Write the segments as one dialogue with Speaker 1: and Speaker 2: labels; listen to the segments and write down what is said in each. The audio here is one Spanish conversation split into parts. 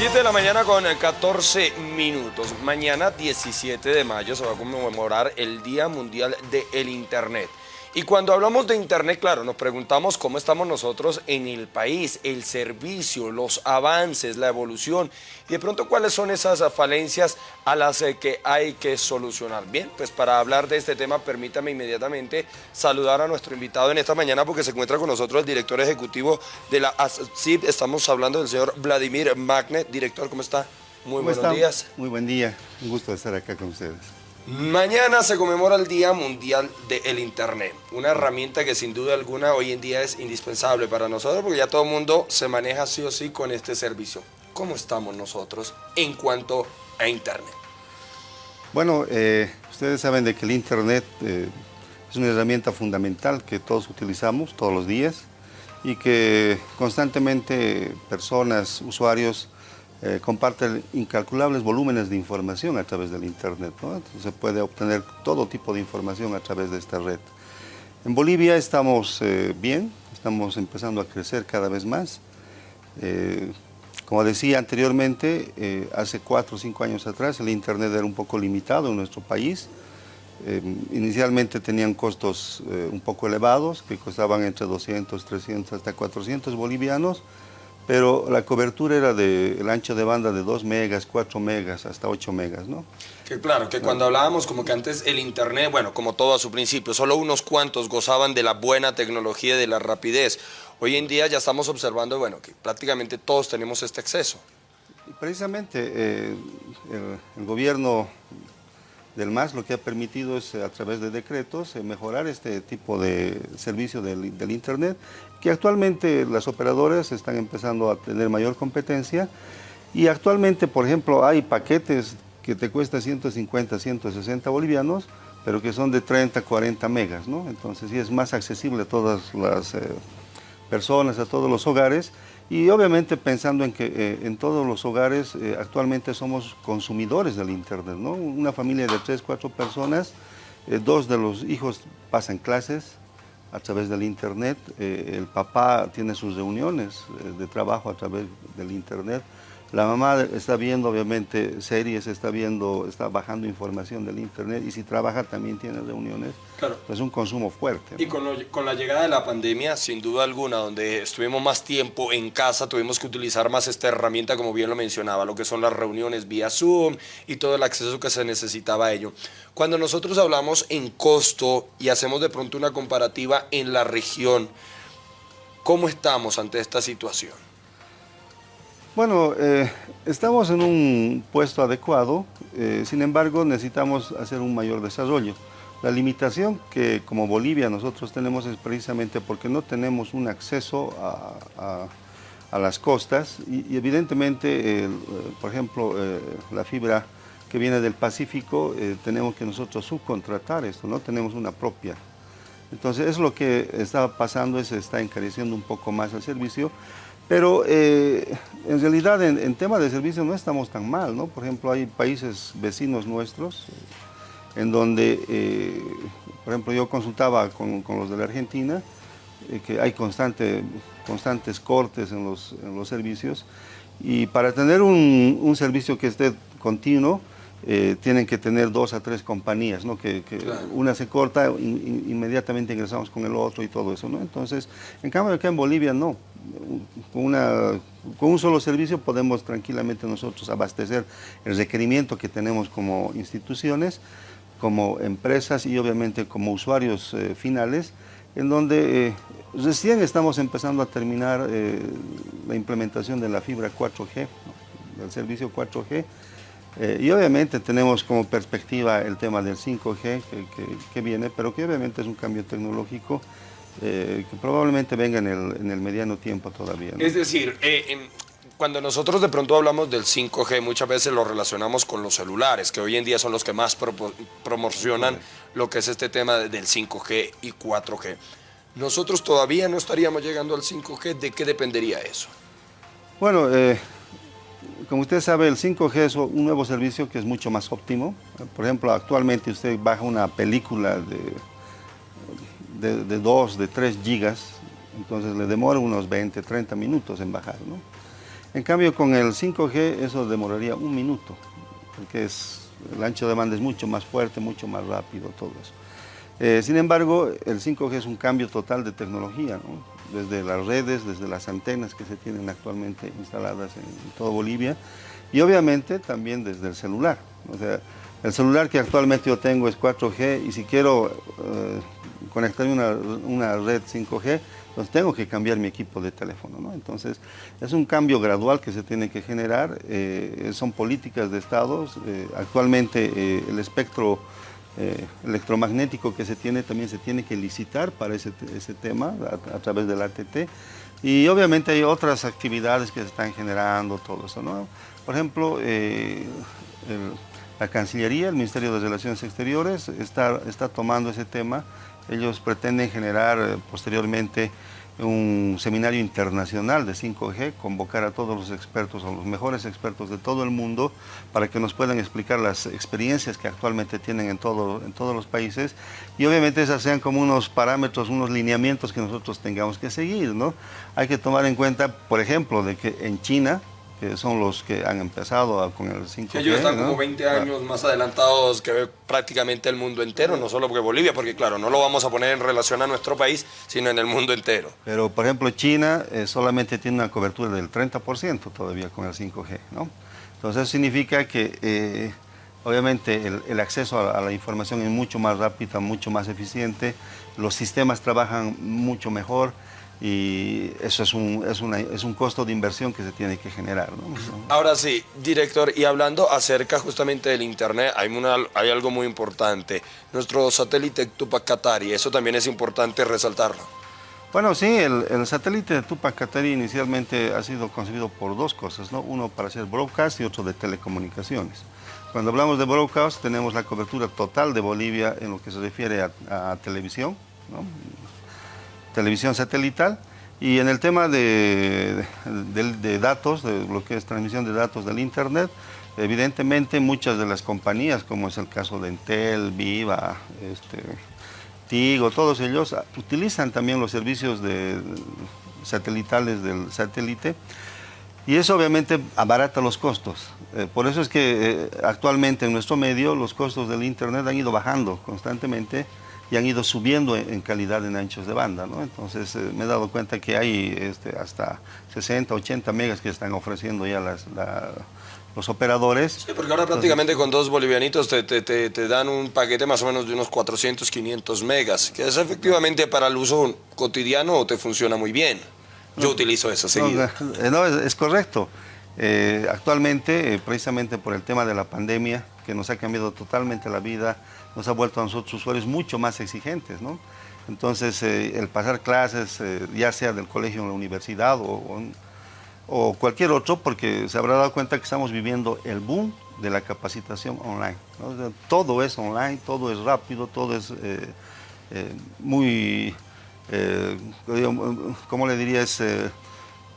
Speaker 1: 7 de la mañana con 14 minutos. Mañana 17 de mayo se va a conmemorar el Día Mundial del Internet. Y cuando hablamos de Internet, claro, nos preguntamos cómo estamos nosotros en el país, el servicio, los avances, la evolución y de pronto cuáles son esas falencias a las eh, que hay que solucionar. Bien, pues para hablar de este tema, permítame inmediatamente saludar a nuestro invitado en esta mañana porque se encuentra con nosotros el director ejecutivo de la ASCIP. Estamos hablando del señor Vladimir Magne. Director, ¿cómo está?
Speaker 2: Muy buenos días. Muy buen día. Un gusto estar acá con ustedes.
Speaker 1: Mañana se conmemora el Día Mundial del Internet, una herramienta que sin duda alguna hoy en día es indispensable para nosotros porque ya todo el mundo se maneja sí o sí con este servicio. ¿Cómo estamos nosotros en cuanto a Internet?
Speaker 2: Bueno, eh, ustedes saben de que el Internet eh, es una herramienta fundamental que todos utilizamos todos los días y que constantemente personas, usuarios, eh, comparte incalculables volúmenes de información a través del Internet. se puede obtener todo tipo de información a través de esta red. En Bolivia estamos eh, bien, estamos empezando a crecer cada vez más. Eh, como decía anteriormente, hace cuatro o cinco años atrás el Internet era un poco limitado en nuestro país. inicialmente tenían costos un poco elevados, que costaban entre 200, 300 hasta 400 bolivianos, pero la cobertura era del ancho de banda de 2 megas, 4 megas, hasta 8 megas, ¿no?
Speaker 1: Que claro, que cuando hablábamos como que antes el internet, bueno, como todo a su principio, solo unos cuantos gozaban de la buena tecnología y de la rapidez. Hoy en día ya estamos observando, bueno, que prácticamente todos tenemos este acceso.
Speaker 2: Precisamente eh, el, gobierno del MAS lo que ha permitido es a través de decretos eh, mejorar este tipo de servicio del, del Internet que actualmente las operadoras están empezando a tener mayor competencia y actualmente, por ejemplo, hay paquetes que te cuesta 150, 160 bolivianos, pero que son de 30, 40 megas, ¿no? Entonces sí es más accesible a todas las eh, personas, a todos los hogares y obviamente pensando en que eh, en todos los hogares eh, actualmente somos consumidores del Internet, ¿no? Una familia de 3, 4 personas, dos de los hijos pasan clases, a través del Internet. Eh, el papá tiene sus reuniones eh, de trabajo a través del Internet. La mamá está viendo obviamente series, está viendo, está bajando información del internet y si trabaja también tiene reuniones. Claro. Es un consumo fuerte.
Speaker 1: Y con, con, la llegada de la pandemia, sin duda alguna, donde estuvimos más tiempo en casa, tuvimos que utilizar más esta herramienta, como bien lo mencionaba, lo que son las reuniones vía Zoom y todo el acceso que se necesitaba a ello. Cuando nosotros hablamos en costo y hacemos de pronto una comparativa en la región, ¿cómo estamos ante esta situación?
Speaker 2: Bueno, eh, estamos en un puesto adecuado, eh, sin embargo necesitamos hacer un mayor desarrollo. La limitación que como Bolivia nosotros tenemos es precisamente porque no tenemos un acceso a, las costas y, evidentemente, por ejemplo, eh, la fibra que viene del Pacífico, tenemos que nosotros subcontratar esto, no tenemos una propia. Entonces, es lo que está pasando, es está encareciendo un poco más el servicio, pero eh, en realidad en, tema de servicios no estamos tan mal, ¿no? Por ejemplo, hay países vecinos nuestros en donde, eh, por ejemplo, yo consultaba con, los de la Argentina, eh, que hay constante, constantes cortes en los, servicios, y para tener un servicio que esté continuo, tienen que tener dos a tres compañías, ¿no? que, una se corta, inmediatamente ingresamos con el otro y todo eso. ¿no? Entonces, en cambio acá en Bolivia no, con, con un solo servicio podemos tranquilamente nosotros abastecer el requerimiento que tenemos como instituciones, como empresas y obviamente como usuarios eh, finales, en donde eh, recién estamos empezando a terminar la implementación de la fibra 4G, del servicio 4G, eh, y obviamente tenemos como perspectiva el tema del 5G que, viene, pero que obviamente es un cambio tecnológico eh, que probablemente venga en el, mediano tiempo todavía.
Speaker 1: Es decir, eh, cuando nosotros de pronto hablamos del 5G, muchas veces lo relacionamos con los celulares, que hoy en día son los que más promocionan lo que es este tema del 5G y 4G. Nosotros todavía no estaríamos llegando al 5G, ¿de qué dependería eso?
Speaker 2: Bueno, como usted sabe, el 5G es un nuevo servicio que es mucho más óptimo. Por ejemplo, actualmente usted baja una película de, de, 2, de 3 gigas, entonces le demora unos 20, 30 minutos en bajar. En cambio, con el 5G eso demoraría un minuto, porque es, el ancho de banda es mucho más fuerte, mucho más rápido, todo eso. Eh, sin embargo, el 5G es un cambio total de tecnología, desde las redes, desde las antenas que se tienen actualmente instaladas en, toda Bolivia, y obviamente también desde el celular. O sea, el celular que actualmente yo tengo es 4G y si quiero eh, conectarme a una, una red 5G, entonces tengo que cambiar mi equipo de teléfono. ¿no? Entonces es un cambio gradual que se tiene que generar, eh, son políticas de estados, eh, actualmente eh, el espectro electromagnético que se tiene también se tiene que licitar para ese, ese tema a, través del ATT y obviamente hay otras actividades que se están generando, todo eso. ¿no? Por ejemplo, la Cancillería, el Ministerio de Relaciones Exteriores está, está tomando ese tema ellos pretenden generar eh, posteriormente un seminario internacional de 5G, convocar a todos los expertos, a los mejores expertos de todo el mundo, para que nos puedan explicar las experiencias que actualmente tienen en, todo, en todos los países y obviamente esas sean como unos parámetros, unos lineamientos que nosotros tengamos que seguir. ¿no? Hay que tomar en cuenta, por ejemplo, de que en China que son los que han empezado con el 5G.
Speaker 1: ellos están como 20 años más adelantados que prácticamente el mundo entero, no solo porque Bolivia, porque claro, no lo vamos a poner en relación a nuestro país, sino en el mundo entero.
Speaker 2: Pero, por ejemplo, China eh, solamente tiene una cobertura del 30% todavía con el 5G, ¿no? Entonces eso significa que, eh, obviamente, el, acceso a, a la información es mucho más rápido, mucho más eficiente, los sistemas trabajan mucho mejor, y eso es un, es, una, es un costo de inversión que se tiene que generar. ¿no?
Speaker 1: Ahora sí, director, y hablando acerca justamente del Internet, hay, una, hay algo muy importante, nuestro satélite Tupac Katari, eso también es importante resaltarlo.
Speaker 2: Bueno, sí, el, el satélite de Tupac Katari inicialmente ha sido concebido por dos cosas, ¿no? uno para hacer broadcast y otro de telecomunicaciones. Cuando hablamos de broadcast tenemos la cobertura total de Bolivia en lo que se refiere a, a televisión, ¿no? Televisión satelital. Y en el tema de, datos, de lo que es transmisión de datos del Internet, evidentemente muchas de las compañías, como es el caso de Entel, Viva, este, Tigo, todos ellos utilizan también los servicios de, satelitales del satélite y eso obviamente abarata los costos. Eh, por eso es que eh, actualmente en nuestro medio los costos del Internet han ido bajando constantemente y han ido subiendo en, calidad en anchos de banda. ¿no? Entonces eh, me he dado cuenta que hay este, hasta 60, 80 megas que están ofreciendo ya las, los operadores.
Speaker 1: Sí, porque ahora prácticamente con dos bolivianitos te, te, te, dan un paquete más o menos de unos 400, 500 megas, que es efectivamente para el uso cotidiano te funciona muy bien. Yo utilizo eso seguido.
Speaker 2: No, eh, es, correcto. Eh, actualmente, precisamente por el tema de la pandemia, que nos ha cambiado totalmente la vida, nos ha vuelto a nosotros usuarios mucho más exigentes, ¿no? Entonces, eh, el pasar clases, eh, ya sea del colegio en la universidad o, cualquier otro, porque se habrá dado cuenta que estamos viviendo el boom de la capacitación online. todo es online, todo es rápido, todo es eh, muy, ¿cómo le diría? Es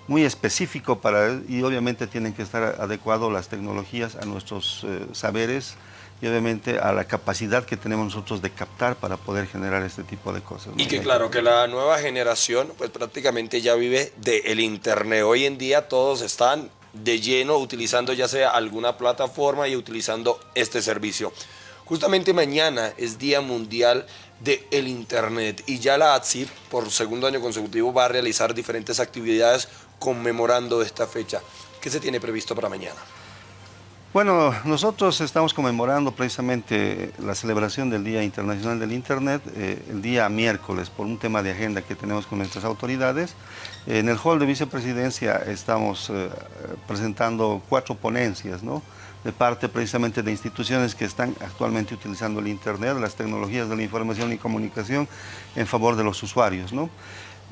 Speaker 2: muy específico para, y obviamente tienen que estar adecuados las tecnologías a nuestros saberes, y obviamente a la capacidad que tenemos nosotros de captar para poder generar este tipo de cosas.
Speaker 1: Y que claro, que la nueva generación pues prácticamente ya vive del Internet. Hoy en día todos están de lleno utilizando ya sea alguna plataforma y utilizando este servicio. Justamente mañana es Día Mundial del Internet y ya la ATSIP por segundo año consecutivo va a realizar diferentes actividades conmemorando esta fecha. ¿Qué se tiene previsto para mañana?
Speaker 2: Bueno, nosotros estamos conmemorando precisamente la celebración del Día Internacional del Internet eh, el día miércoles por un tema de agenda que tenemos con nuestras autoridades. En el hall de vicepresidencia estamos eh, presentando cuatro ponencias, ¿no? de parte precisamente de instituciones que están actualmente utilizando el Internet, las tecnologías de la información y comunicación en favor de los usuarios. ¿no?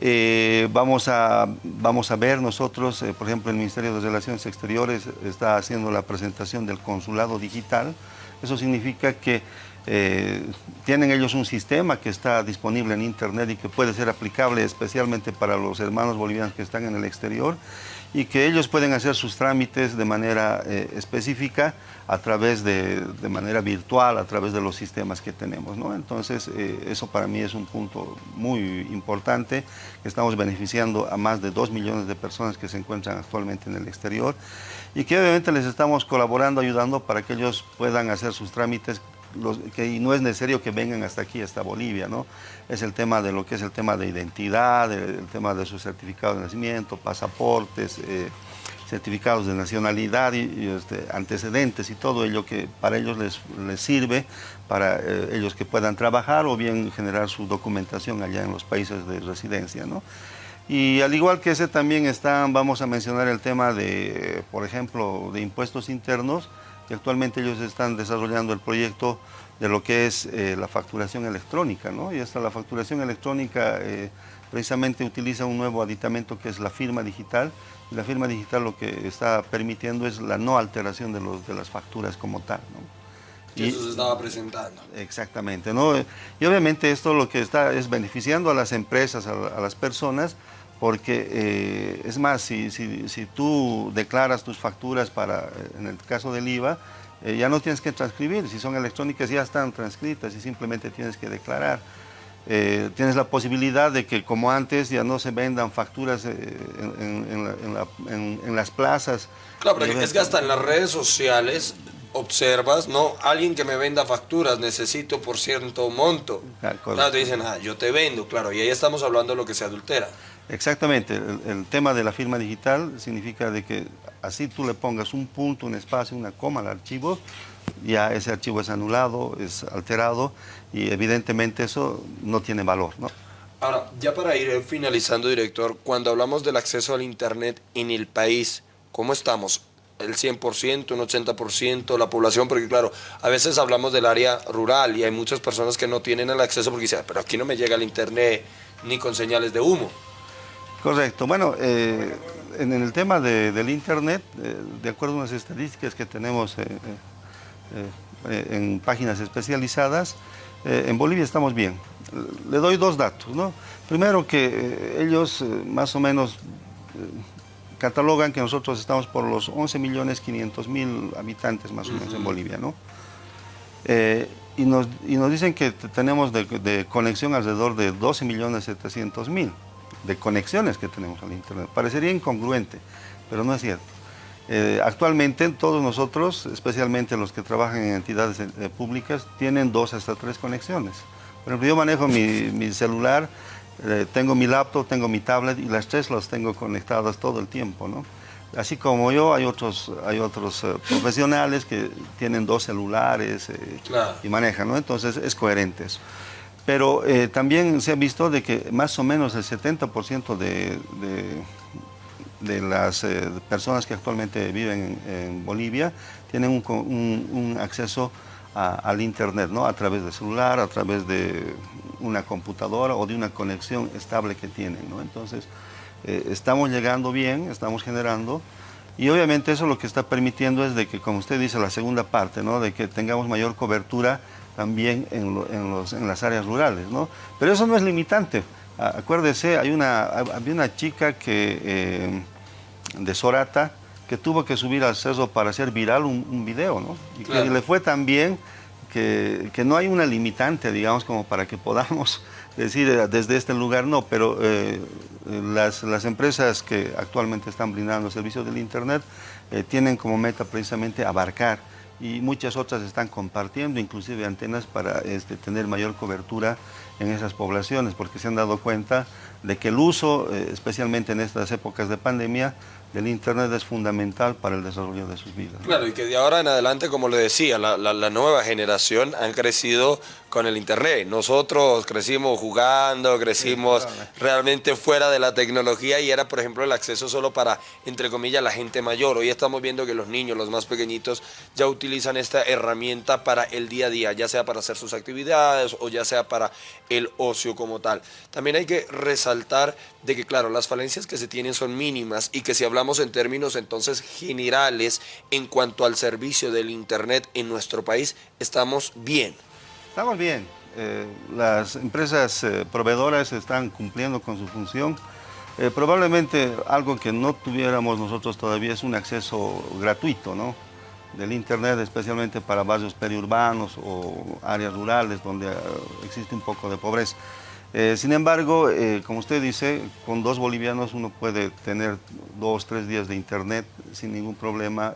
Speaker 2: Eh, vamos, a, vamos a ver nosotros, eh, por ejemplo, el Ministerio de Relaciones Exteriores está haciendo la presentación del consulado digital. Eso significa que eh, tienen ellos un sistema que está disponible en Internet y que puede ser aplicable especialmente para los hermanos bolivianos que están en el exterior. Y que ellos pueden hacer sus trámites de manera eh, específica a través de, de, manera virtual, a través de los sistemas que tenemos. ¿no? Entonces, eh, eso para mí es un punto muy importante. Estamos beneficiando a más de 2 millones de personas que se encuentran actualmente en el exterior y que obviamente les estamos colaborando, ayudando para que ellos puedan hacer sus trámites que no es necesario que vengan hasta aquí, hasta Bolivia, ¿no? Es el tema de lo que es el tema de identidad, el, tema de su certificado de nacimiento, pasaportes, eh, certificados de nacionalidad y, este, antecedentes y todo ello que para ellos les, les sirve, para eh, ellos que puedan trabajar o bien generar su documentación allá en los países de residencia, ¿no? Y al igual que ese también están, vamos a mencionar el tema de, por ejemplo, de impuestos internos, y actualmente ellos están desarrollando el proyecto de lo que es eh, la facturación electrónica, ¿no? Y esta la facturación electrónica eh, precisamente utiliza un nuevo aditamento que es la firma digital, y la firma digital lo que está permitiendo es la no alteración de, los, de las facturas como tal,
Speaker 1: ¿no? Y, eso se estaba presentando.
Speaker 2: Exactamente, ¿no? Y obviamente esto lo que está es beneficiando a las empresas, a las personas, porque eh, es más, si, si, tú declaras tus facturas para, eh, en el caso del IVA, eh, ya no tienes que transcribir, si son electrónicas ya están transcritas y simplemente tienes que declarar. tienes la posibilidad de que como antes ya no se vendan facturas en, las plazas.
Speaker 1: Claro, pero es que hasta en las redes sociales observas, no, alguien que me venda facturas, necesito por cierto monto. Claro, te dicen, ah, yo te vendo, claro, y ahí estamos hablando de lo que se adultera.
Speaker 2: Exactamente, el, tema de la firma digital significa de que así tú le pongas un punto, un espacio, una coma al archivo, ya ese archivo es anulado, es alterado y evidentemente eso no tiene valor.
Speaker 1: Ahora, ya para ir finalizando, director, cuando hablamos del acceso al Internet en el país, ¿cómo estamos? ¿El 100%, un 80%, la población? Porque claro, a veces hablamos del área rural y hay muchas personas que no tienen el acceso porque dicen, pero aquí no me llega el Internet ni con señales de humo.
Speaker 2: Correcto. Bueno, eh, en el tema del Internet, eh, de acuerdo a unas estadísticas que tenemos eh, en páginas especializadas, en Bolivia estamos bien. Le doy dos datos. ¿no? Primero que ellos más o menos catalogan que nosotros estamos por los 11 millones 500 mil habitantes más o menos en Bolivia. ¿no? y, nos, dicen que tenemos de, de conexión alrededor de 12 millones 700 mil de conexiones que tenemos al Internet. Parecería incongruente, pero no es cierto. Eh, actualmente todos nosotros, especialmente los que trabajan en entidades eh, públicas, tienen dos hasta tres conexiones. Por ejemplo, yo manejo mi, celular, eh, tengo mi laptop, tengo mi tablet y las tres las tengo conectadas todo el tiempo. ¿no? Así como yo, hay otros, hay otros profesionales que tienen dos celulares y manejan, ¿no? entonces es coherente eso. Pero eh, también se ha visto de que más o menos el 70% de, de, las eh, personas que actualmente viven en, Bolivia tienen un, acceso al Internet, ¿no? a través de celular, a través de una computadora o de una conexión estable que tienen. ¿no? Entonces, eh, estamos llegando bien, estamos generando, y obviamente eso lo que está permitiendo es de que, como usted dice, la segunda parte, ¿no? de que tengamos mayor cobertura también en, las áreas rurales, ¿no? Pero eso no es limitante. Acuérdese, hay una, había una chica que, eh, de Sorata que tuvo que subir al cerro para hacer viral un, video, ¿no? Y que le fue tan bien que, no hay una limitante, digamos, como para que podamos decir eh, desde este lugar no, pero eh, las, las, empresas que actualmente están brindando servicios del Internet tienen como meta precisamente abarcar y muchas otras están compartiendo inclusive antenas para este, tener mayor cobertura en esas poblaciones porque se han dado cuenta de que el uso, eh, especialmente en estas épocas de pandemia, del Internet es fundamental para el desarrollo de sus vidas.
Speaker 1: Claro, y que de ahora en adelante, como le decía, la, la, nueva generación han crecido con el Internet. Nosotros crecimos jugando, crecimos realmente fuera de la tecnología y era, por ejemplo, el acceso solo para, entre comillas, la gente mayor. Hoy estamos viendo que los niños, los más pequeñitos, ya utilizan esta herramienta para el día a día, ya sea para hacer sus actividades o ya sea para el ocio como tal. También hay que resaltar de que, claro, las falencias que se tienen son mínimas y que si hablamos en términos entonces generales en cuanto al servicio del Internet en nuestro país, estamos bien.
Speaker 2: Estamos bien. Eh, las empresas eh, proveedoras están cumpliendo con su función. Eh, probablemente algo que no tuviéramos nosotros todavía es un acceso gratuito, ¿no? Del Internet, especialmente para barrios periurbanos o áreas rurales donde eh, existe un poco de pobreza. Eh, sin embargo, eh, como usted dice, con dos bolivianos uno puede tener dos, tres días de Internet sin ningún problema,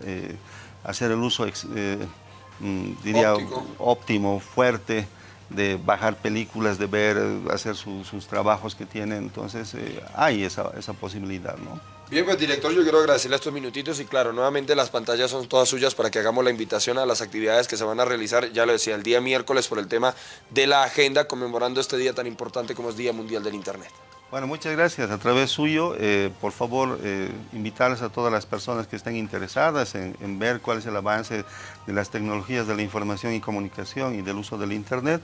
Speaker 2: hacer el uso, mm, diría, óptimo, fuerte, de bajar películas, de ver, hacer sus trabajos que tienen. Entonces, hay esa, esa posibilidad, ¿no?
Speaker 1: Bien, pues director, yo quiero agradecerle estos minutitos y claro, nuevamente las pantallas son todas suyas para que hagamos la invitación a las actividades que se van a realizar, ya lo decía, el día miércoles por el tema de la agenda conmemorando este día tan importante como es Día Mundial del Internet.
Speaker 2: Bueno, muchas gracias. A través suyo, eh, por favor, eh, invitarles a todas las personas que estén interesadas en, en, ver cuál es el avance de las tecnologías de la información y comunicación y del uso del Internet.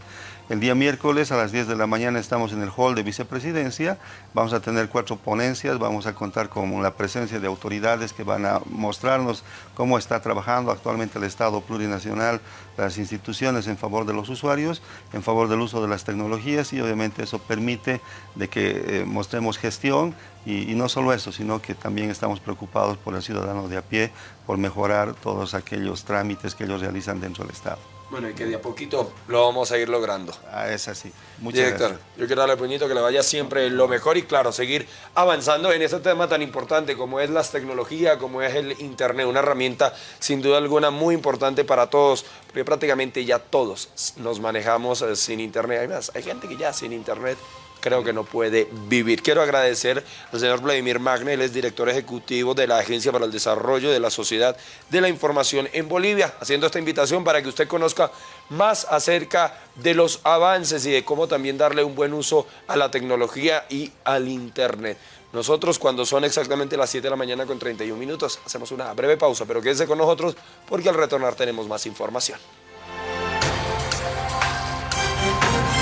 Speaker 2: El día miércoles a las 10 de la mañana estamos en el hall de vicepresidencia. Vamos a tener cuatro ponencias, vamos a contar con la presencia de autoridades que van a mostrarnos cómo está trabajando actualmente el Estado plurinacional, las instituciones en favor de los usuarios, en favor del uso de las tecnologías y obviamente eso permite de que... Eh, mostremos gestión y, no solo eso, sino que también estamos preocupados por el ciudadano de a pie, por mejorar todos aquellos trámites que ellos realizan dentro del Estado.
Speaker 1: Bueno, y que de a poquito lo vamos a ir logrando.
Speaker 2: Ah, es así.
Speaker 1: Muchas Director, yo quiero darle puñito que le vaya siempre lo mejor y claro, seguir avanzando en este tema tan importante como es las tecnologías, como es el Internet, una herramienta sin duda alguna muy importante para todos, porque prácticamente ya todos nos manejamos eh, sin Internet. Además, hay gente que ya sin Internet creo que no puede vivir. Quiero agradecer al señor Vladimir Magne, él es director ejecutivo de la Agencia para el Desarrollo de la Sociedad de la Información en Bolivia, haciendo esta invitación para que usted conozca más acerca de los avances y de cómo también darle un buen uso a la tecnología y al Internet. Nosotros cuando son exactamente las 7 de la mañana con 31 minutos hacemos una breve pausa, pero quédese con nosotros porque al retornar tenemos más información.